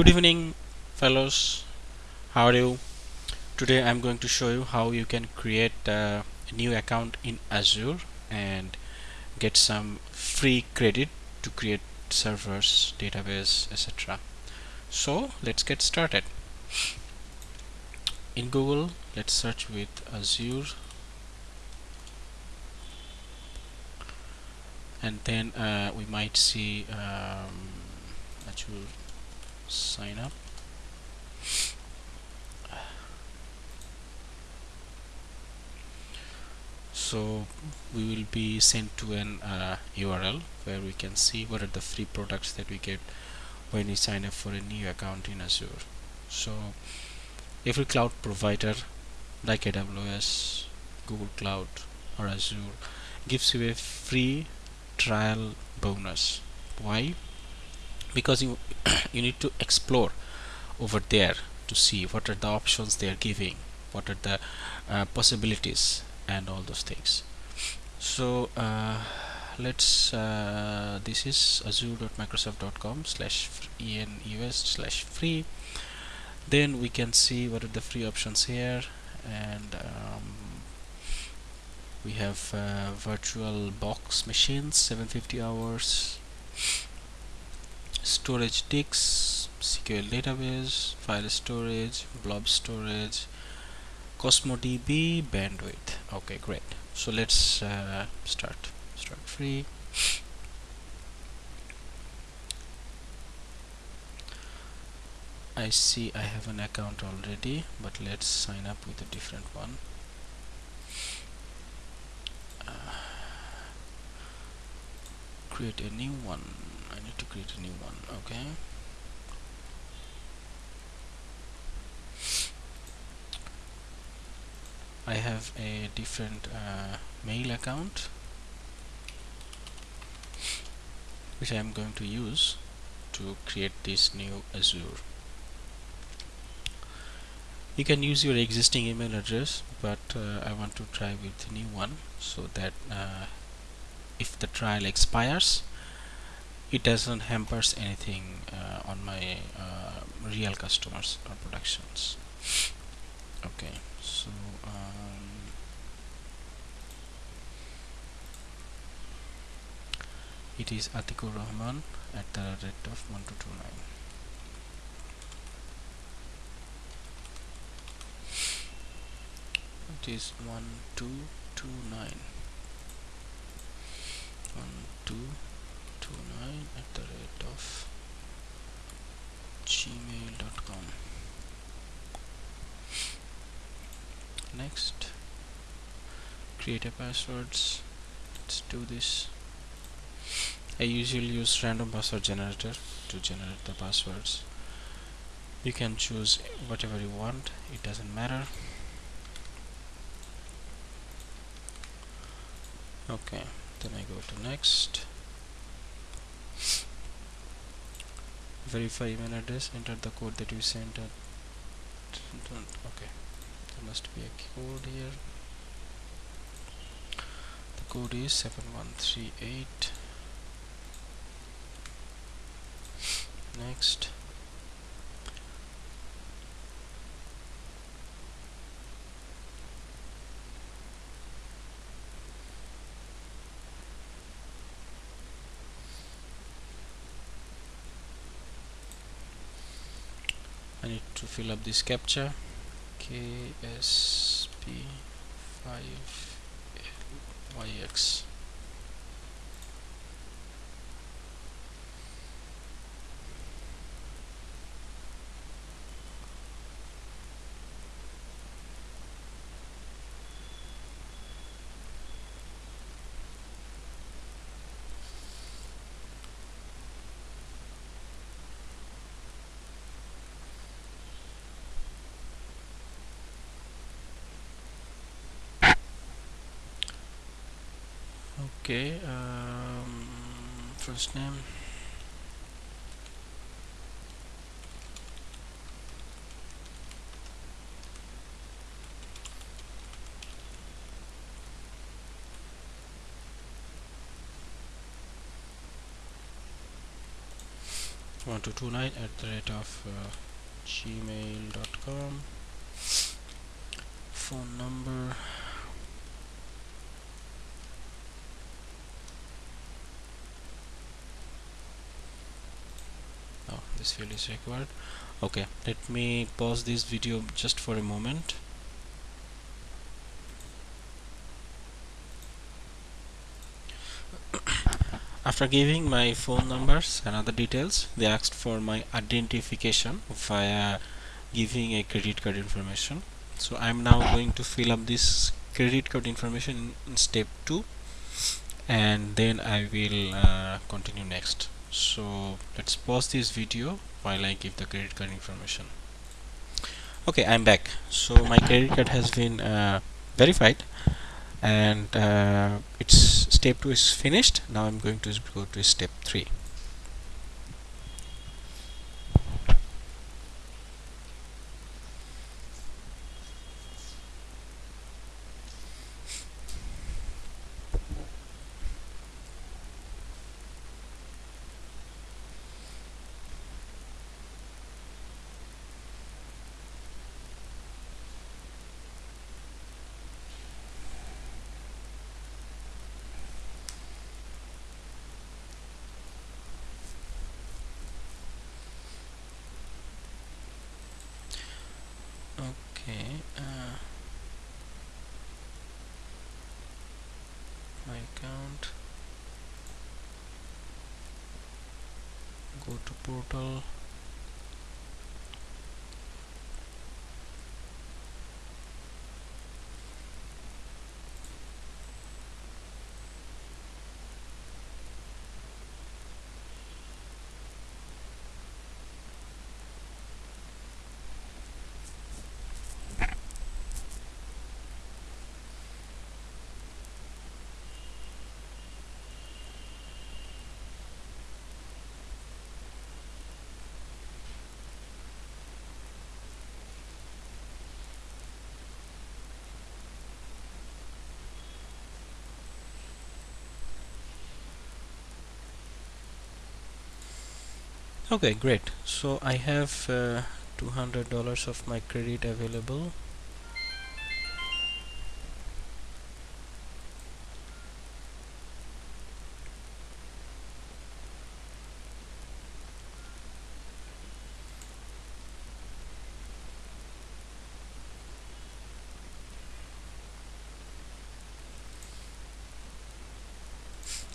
Good evening fellows. How are you? Today I'm going to show you how you can create a new account in Azure and get some free credit to create servers database etc so let's get started. In Google let's search with Azure. And then uh, we might see um, Azure sign up. So we will be sent to an uh, URL where we can see what are the free products that we get when we sign up for a new account in Azure. So every cloud provider like AWS Google Cloud or Azure gives you a free trial bonus. Why because you you need to explore over there to see what are the options they are giving what are the uh, possibilities and all those things. So uh, let's uh, this is azure.microsoft.com slash enus slash free. Then we can see what are the free options here and um, we have uh, virtual box machines 750 hours storage disks SQL database file storage blob storage Cosmos DB bandwidth. Okay great. So let's uh, start. Start free. I see I have an account already but let's sign up with a different one. Uh, create a new one to create a new one okay? I have a different uh, mail account which I am going to use to create this new Azure. You can use your existing email address but uh, I want to try with a new one so that uh, if the trial expires it doesn't hampers anything uh, on my uh, real customers or productions. Okay so um, it is Atikur Rahman at the rate of 1229 it is 1229 1229 at the rate of gmail.com next create a passwords. Let's do this. I usually use random password generator to generate the passwords. You can choose whatever you want. It doesn't matter. Okay then I go to next verify email address enter the code that you sent at okay. There must be a code here. The code is 7138 next fill up this captcha KSP5YX okay um, first name. 1229 at the rate of uh, gmail.com phone number oh this field is required. Okay let me pause this video just for a moment. After giving my phone numbers and other details they asked for my identification via giving a credit card information. So I'm now going to fill up this credit card information in step 2 and then I will uh, continue next so let's pause this video while I give the credit card information. Okay I'm back. So my credit card has been uh, verified and uh, it's step 2 is finished. Now I'm going to go to step 3 okay uh, my account go to portal okay great. So I have uh, $200 of my credit available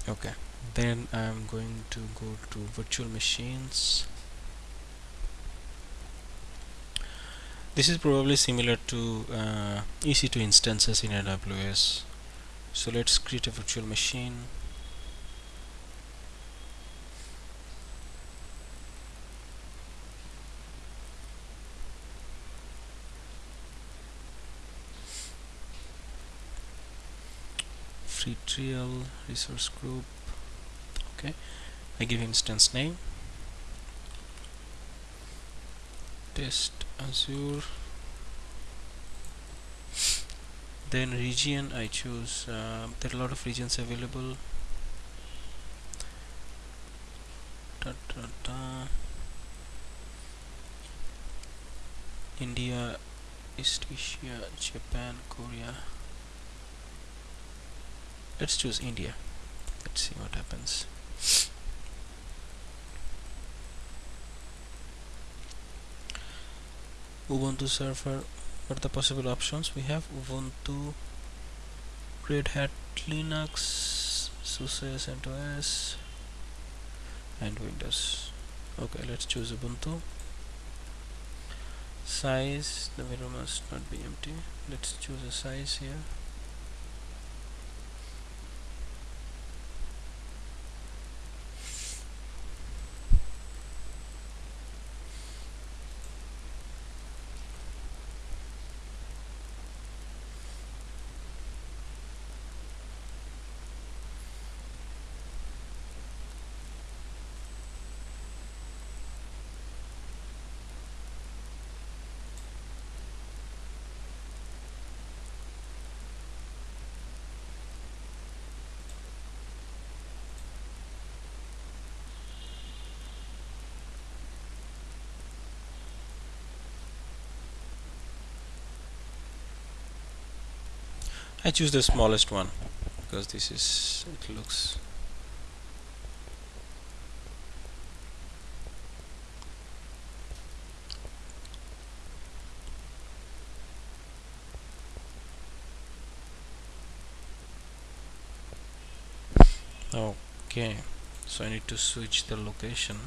okay then I'm going to go to virtual machines. This is probably similar to uh, EC2 instances in AWS so let's create a virtual machine. Free trial resource group okay. I give instance name. Test Azure. Then region I choose uh, there are a lot of regions available. Da, da, da. India East Asia Japan Korea. Let's choose India. Let's see what happens Ubuntu server what are the possible options we have? Ubuntu Red Hat Linux SUSE CentOS and Windows. Okay let's choose Ubuntu. Size the window must not be empty. Let's choose a size here I choose the smallest one because this is it looks okay so I need to switch the location.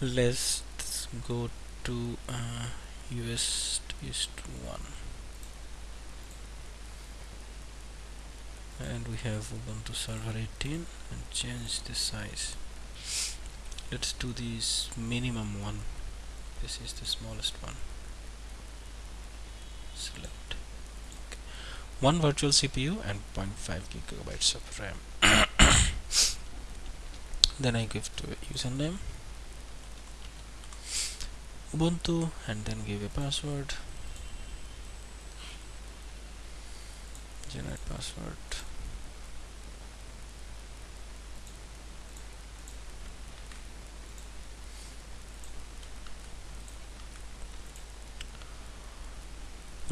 Let's go to uh, US East 1 and we have Ubuntu server 18 and change the size. Let's do this minimum one. This is the smallest one. Select. Okay. one virtual CPU and 0.5 gigabytes of RAM. Then I give to a username. Ubuntu and then give a password. Generate password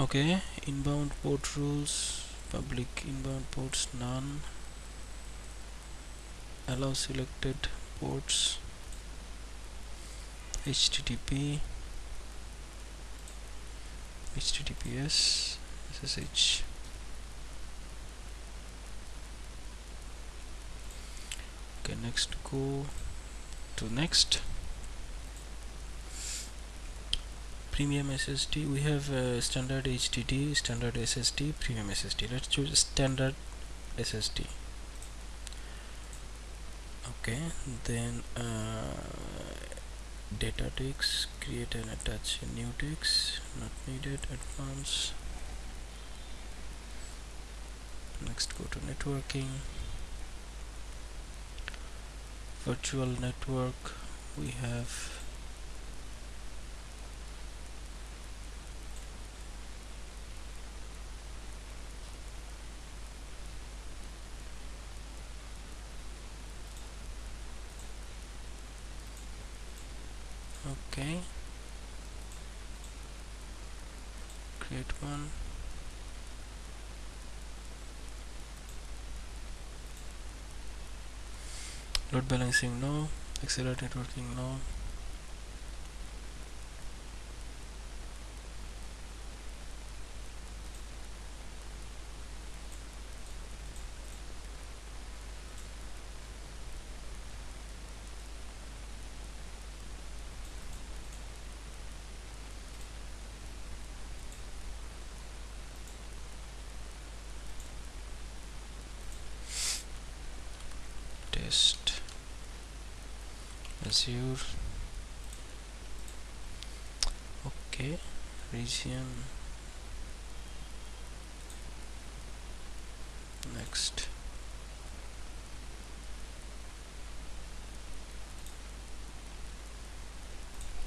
okay inbound port rules public inbound ports none. Allow selected ports http https ssh okay next go to next premium SSD we have uh, standard HDD standard SSD premium SSD let's choose standard SSD okay then uh, data disks create and attach new disk not needed advance. Next go to networking. Virtual network we have okay create one load balancing no. Accelerate networking no test azure okay region. Next.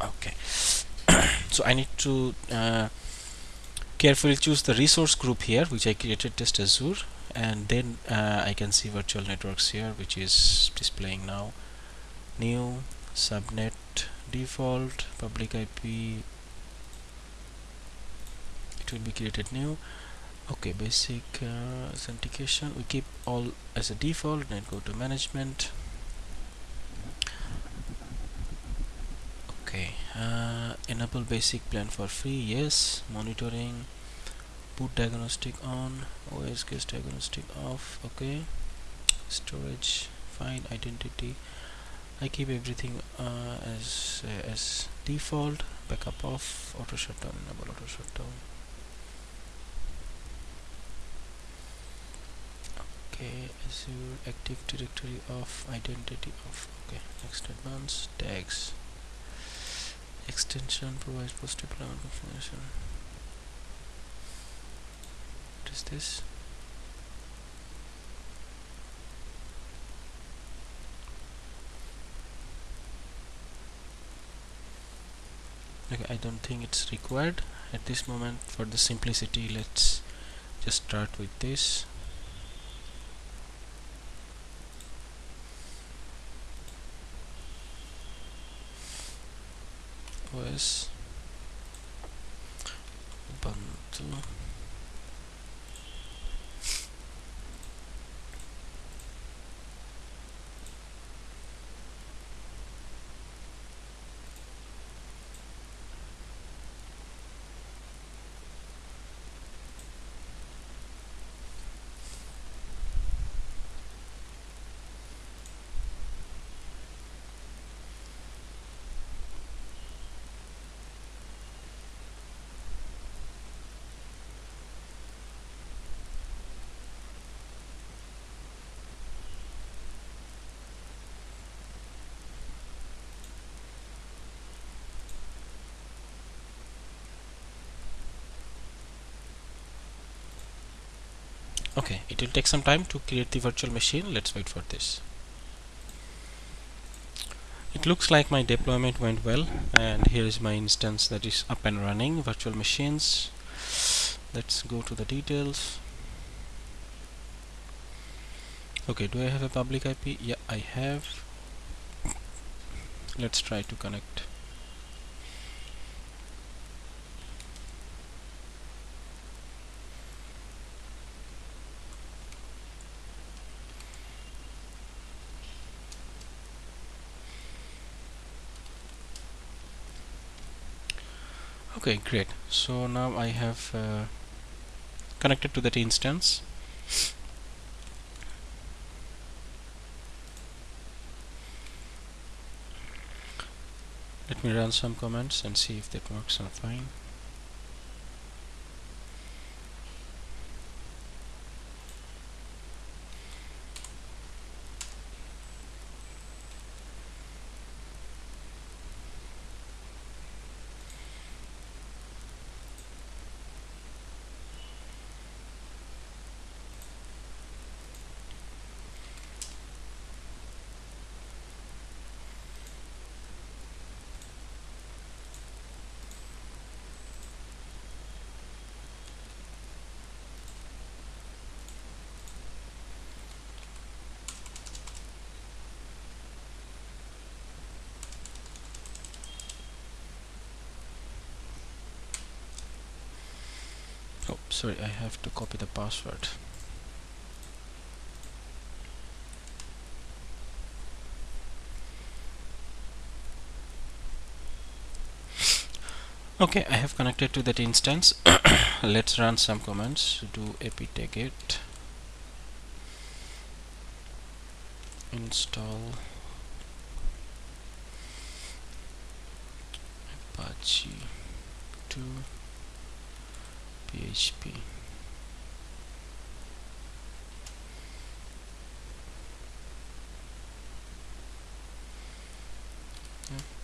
Okay. So I need to uh, carefully choose the resource group here which I created test azure and then uh, I can see virtual networks here which is displaying now. New subnet default public IP it will be created new. Okay basic uh, authentication. We keep all as a default then go to management. Okay uh, enable basic plan for free. Yes monitoring boot diagnostic on OS guest diagnostic off okay. Storage fine identity. I keep everything uh, as uh, as default. Backup off auto shutdown enable auto shutdown okay Azure active directory off identity off okay. Next advanced tags. Extension provides post deployment configuration is this? Okay, I don't think it's required. At this moment for the simplicity let's just start with this. OS Ubuntu okay it will take some time to create the virtual machine. Let's wait for this. It looks like my deployment went well and here is my instance that is up and running. Virtual machines. Let's go to the details. Okay do I have a public IP yeah I have. Let's try to connect okay great. So now I have uh, connected to that instance. Let me run some commands and see if that works on fine oh sorry I have to copy the password. Okay I have connected to that instance. Let's run some commands. Do apt-get. Install apache 2 PHP yeah.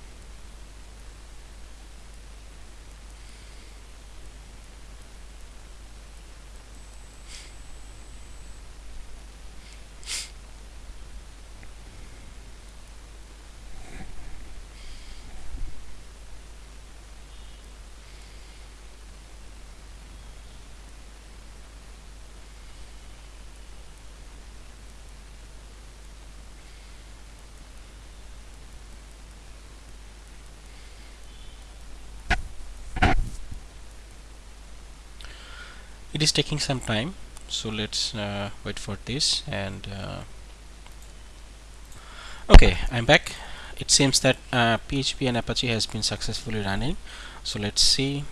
It is taking some time. So let's uh, wait for this and uh, okay I'm back. It seems that uh, PHP and Apache has been successfully running. So let's see.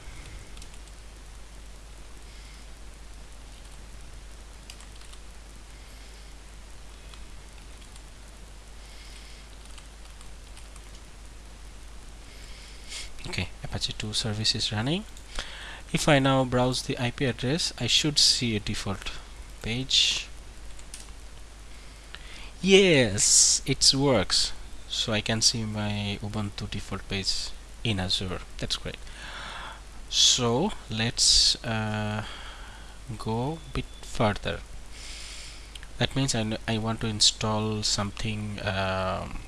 Okay Apache 2 service is running if I now browse the IP address I should see a default page. Yes it works. So I can see my Ubuntu default page in Azure. That's great. So let's uh, go a bit further. That means I, I want to install something um,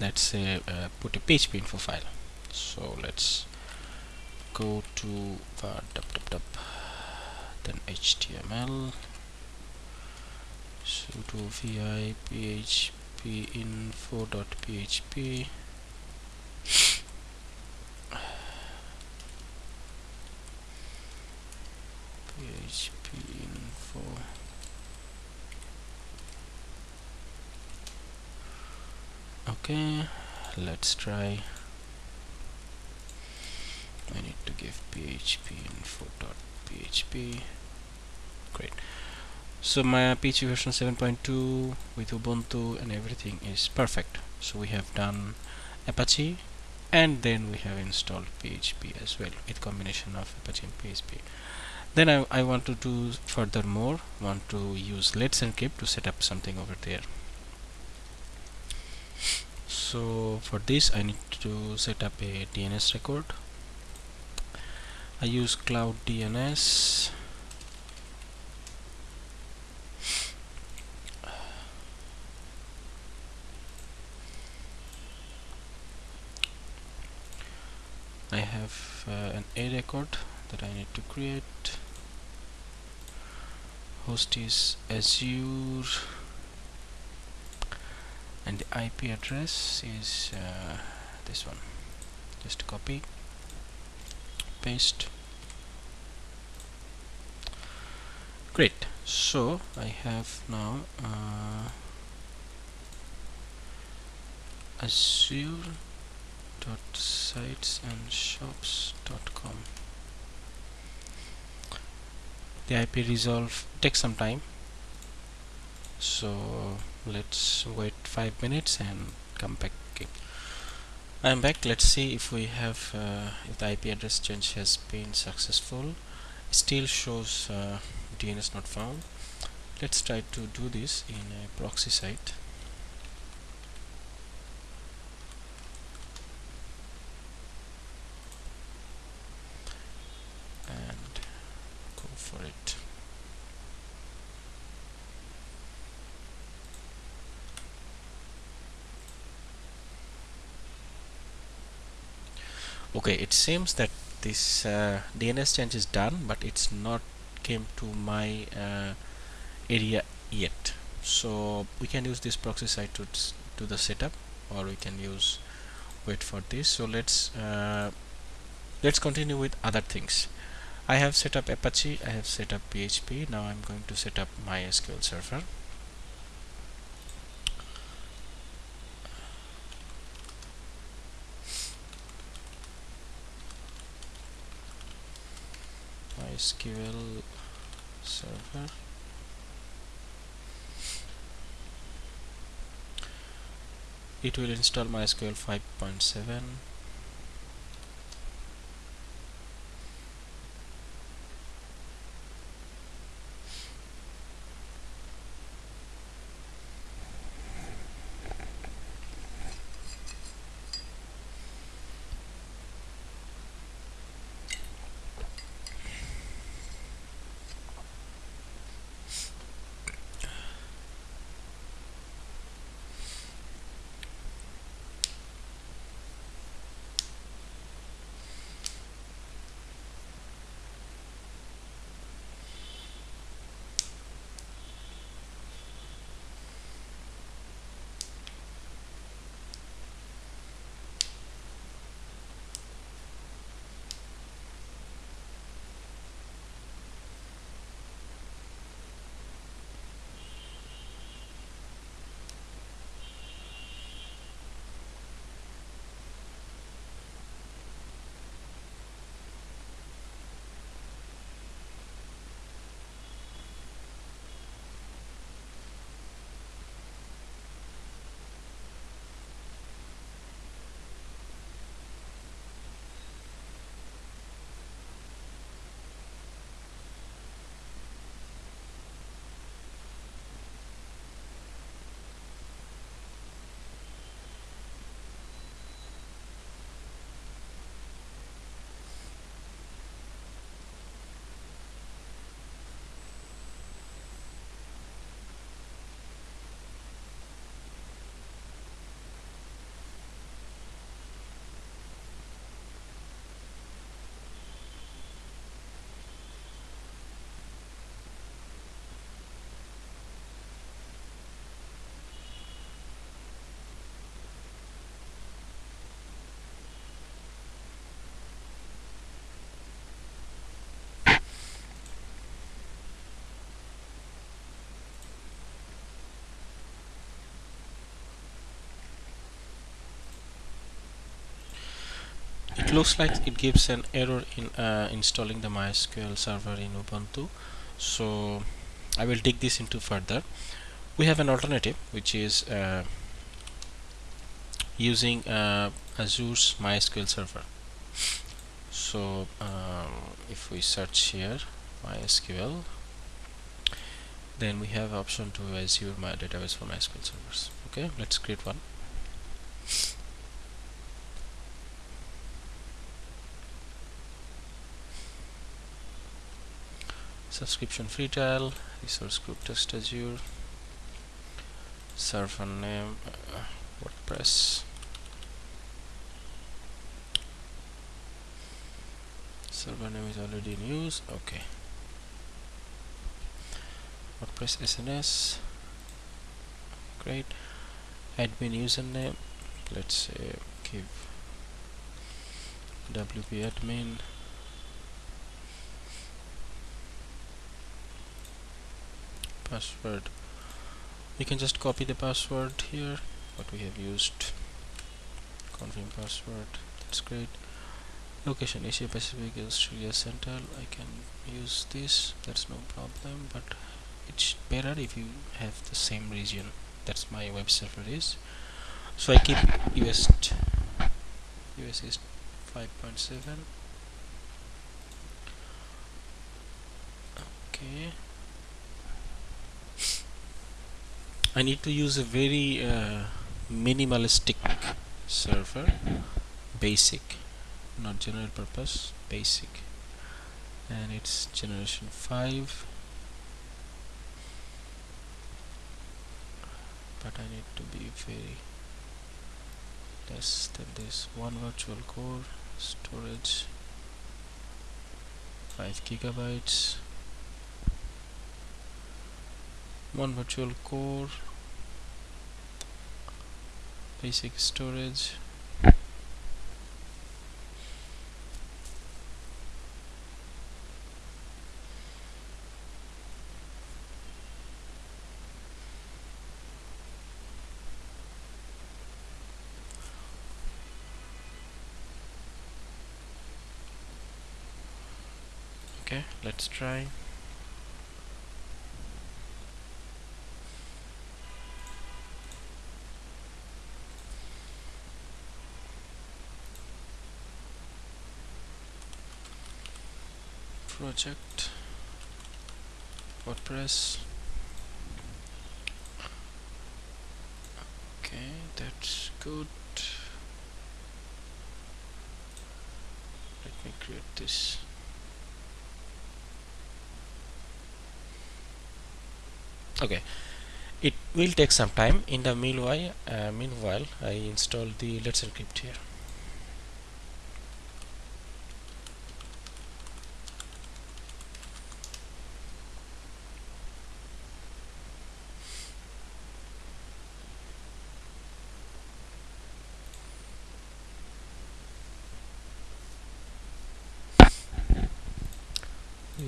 let's say uh, put a PHP info file. So let's go to var dub dub dub then html sudo vi php info dot php php info. Okay let's try I need to give php info dot php great. So my PHP version 7.2 with Ubuntu and everything is perfect. So we have done Apache and then we have installed PHP as well with combination of Apache and PHP then I, I want to do furthermore want to use Let's Encrypt to set up something over there. So for this I need to set up a DNS record I use cloud DNS I have uh, an A record that I need to create. Host is Azure. And the IP address is uh, this one. Just copy paste. Great. So I have now uh, shops.com the IP resolve takes some time. So let's wait five minutes and come back. I'm back. Let's see if we have uh, if the IP address change has been successful. Still shows uh, DNS not found. Let's try to do this in a proxy site for it okay it seems that this uh, DNS change is done but it's not came to my uh, area yet. So we can use this proxy site to do the setup or we can use wait for this. So let's uh, let's continue with other things. I have set up Apache, I have set up PHP, now I'm going to set up MySQL server. MySQL server. It will install MySQL 5.7 it looks like it gives an error in uh, installing the MySQL server in Ubuntu. So I will dig this into further. We have an alternative which is uh, using uh, Azure's MySQL server. So um, if we search here MySQL then we have option to Azure my database for MySQL servers. Okay let's create one subscription free trial resource group test azure server name uh, wordpress. Server name is already in use okay. WordPress SNS great. Admin username let's say give wp admin password. We can just copy the password here what we have used. Confirm password that's great. Location Asia Pacific Australia Central I can use this that's no problem but it's better if you have the same region that's my web server is. So I keep US US is 5.7 okay I need to use a very uh, minimalistic server. Basic. Not general purpose. Basic. And it's generation 5 but I need to be very less than this. One virtual core. Storage. 5 gigabytes one virtual core. Basic storage. Okay let's try project WordPress. Okay that's good. Let me create this. Okay. It will take some time. In the meanwhile uh, meanwhile I install the let's encrypt here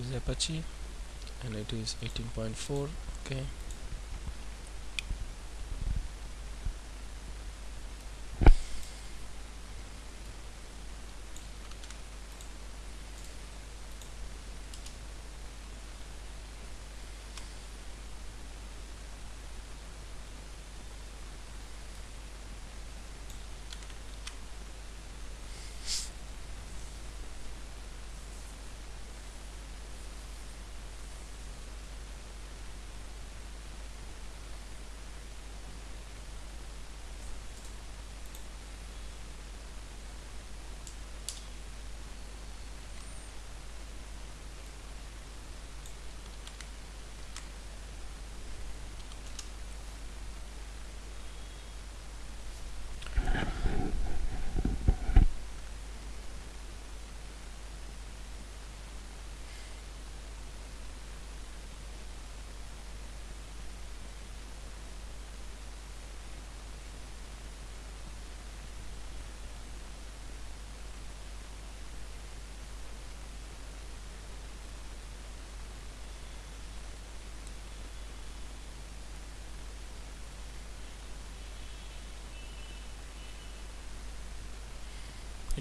use Apache and it is 18.4 okay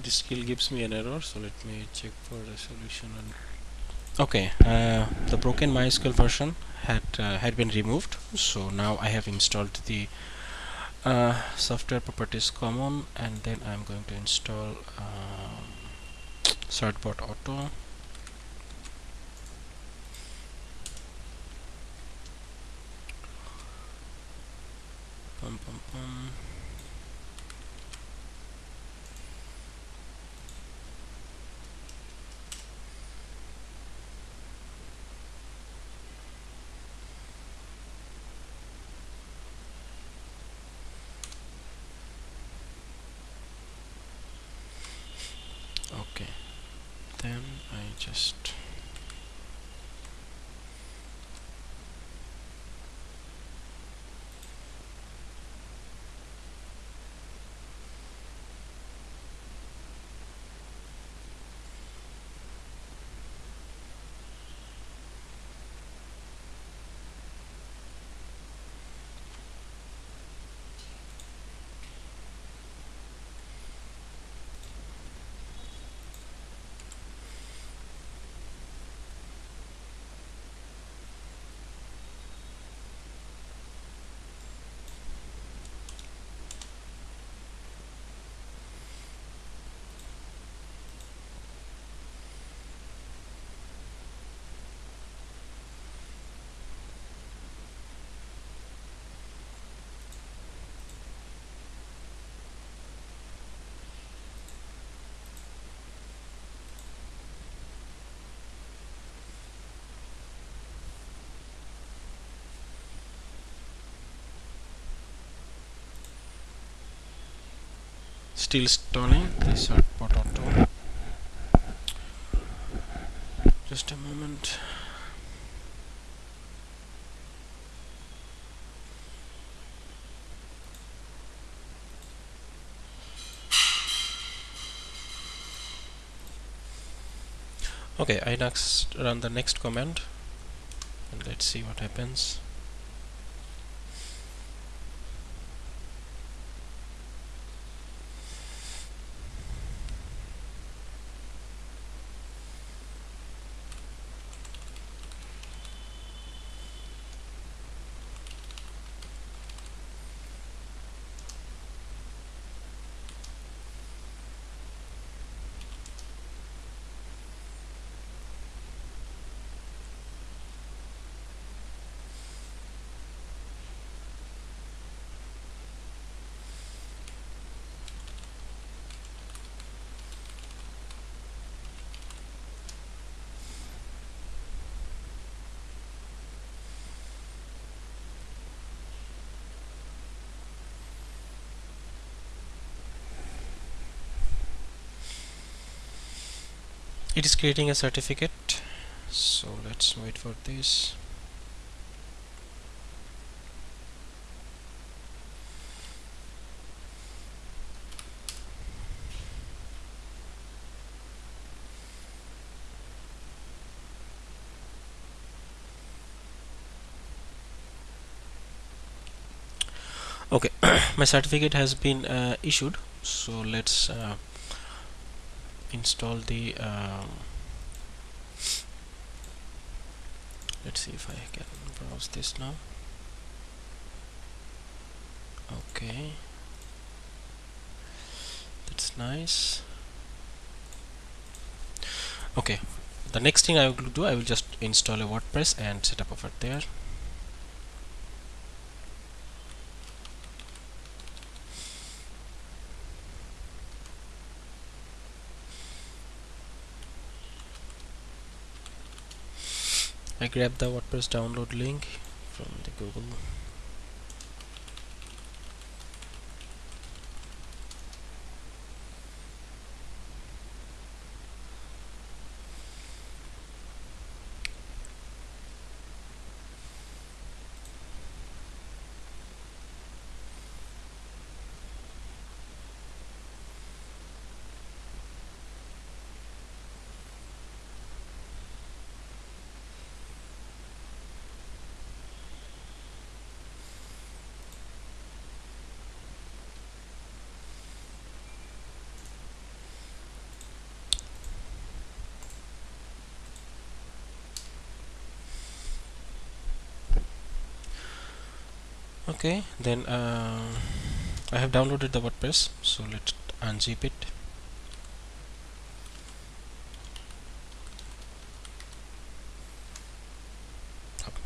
it still gives me an error so let me check for resolution and okay uh, the broken MySQL version had uh, had been removed so now I have installed the uh, software properties common and then I'm going to install um, certbot auto then I just still installing the certbot auto just a moment. Okay I next run the next command and let's see what happens it is creating a certificate. So let's wait for this. Okay my certificate has been uh, issued. So let's uh, install the um, let's see if I can browse this now. Okay. That's nice. Okay. The next thing I will do I will just install a WordPress and set up over there I grab the WordPress download link from the Google okay then uh, I have downloaded the WordPress so let's unzip it.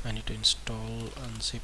I need to install unzip